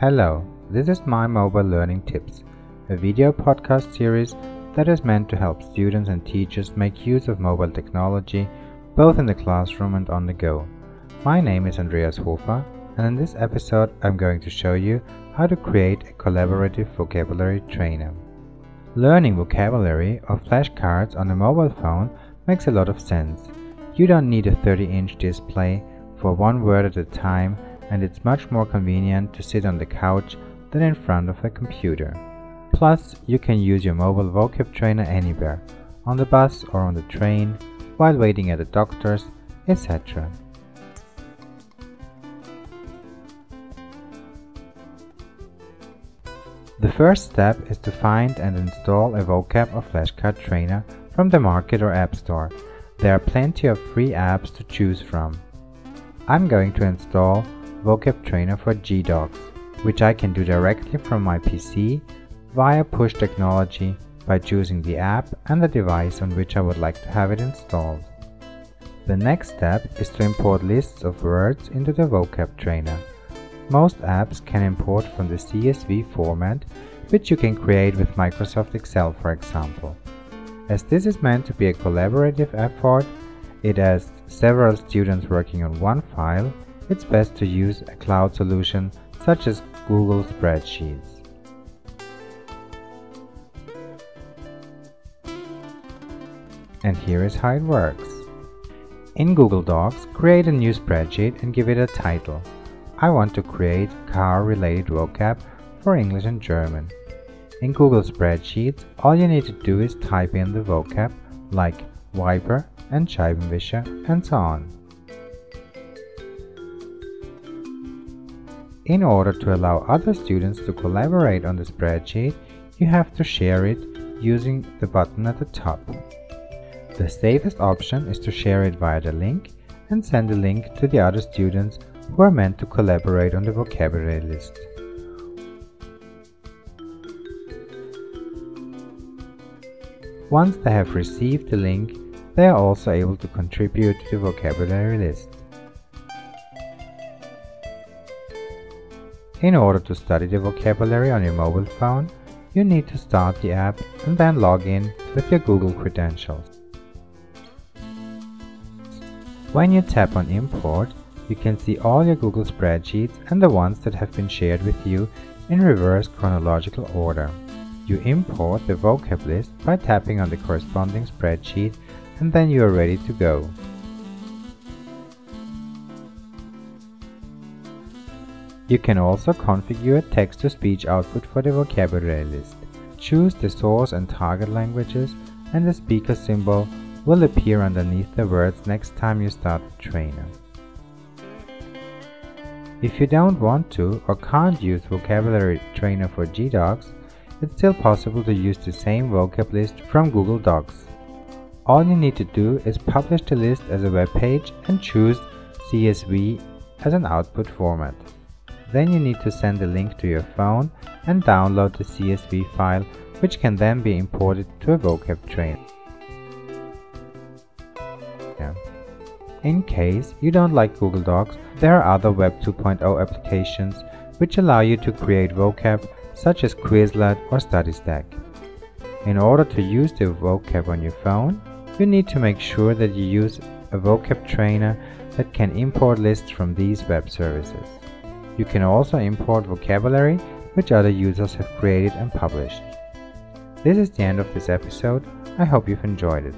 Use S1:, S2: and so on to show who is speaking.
S1: Hello, this is My Mobile Learning Tips, a video podcast series that is meant to help students and teachers make use of mobile technology both in the classroom and on the go. My name is Andreas Hofer, and in this episode I'm going to show you how to create a collaborative vocabulary trainer. Learning vocabulary or flashcards on a mobile phone makes a lot of sense. You don't need a 30-inch display for one word at a time and it's much more convenient to sit on the couch than in front of a computer. Plus, you can use your mobile vocab trainer anywhere, on the bus or on the train, while waiting at the doctor's, etc. The first step is to find and install a vocab or flashcard trainer from the market or app store. There are plenty of free apps to choose from. I'm going to install Vocab Trainer for GDocs, which I can do directly from my PC via push technology by choosing the app and the device on which I would like to have it installed. The next step is to import lists of words into the vocab trainer. Most apps can import from the CSV format, which you can create with Microsoft Excel for example. As this is meant to be a collaborative effort, it has several students working on one file, it's best to use a cloud solution such as Google Spreadsheets. And here is how it works. In Google Docs, create a new spreadsheet and give it a title. I want to create car-related vocab for English and German. In Google Spreadsheets, all you need to do is type in the vocab like wiper and Scheibenwischer and so on. In order to allow other students to collaborate on the spreadsheet, you have to share it using the button at the top. The safest option is to share it via the link and send the link to the other students who are meant to collaborate on the vocabulary list. Once they have received the link, they are also able to contribute to the vocabulary list. In order to study the vocabulary on your mobile phone, you need to start the app and then log in with your Google credentials. When you tap on Import, you can see all your Google spreadsheets and the ones that have been shared with you in reverse chronological order. You import the vocab list by tapping on the corresponding spreadsheet and then you are ready to go. You can also configure text-to-speech output for the vocabulary list. Choose the source and target languages and the speaker symbol will appear underneath the words next time you start the trainer. If you don't want to or can't use Vocabulary Trainer for GDocs, it's still possible to use the same vocab list from Google Docs. All you need to do is publish the list as a web page and choose CSV as an output format. Then you need to send the link to your phone and download the CSV file which can then be imported to a vocab trainer. In case you don't like Google Docs, there are other Web 2.0 applications which allow you to create vocab such as Quizlet or StudyStack. In order to use the vocab on your phone, you need to make sure that you use a vocab trainer that can import lists from these web services. You can also import vocabulary which other users have created and published. This is the end of this episode. I hope you've enjoyed it.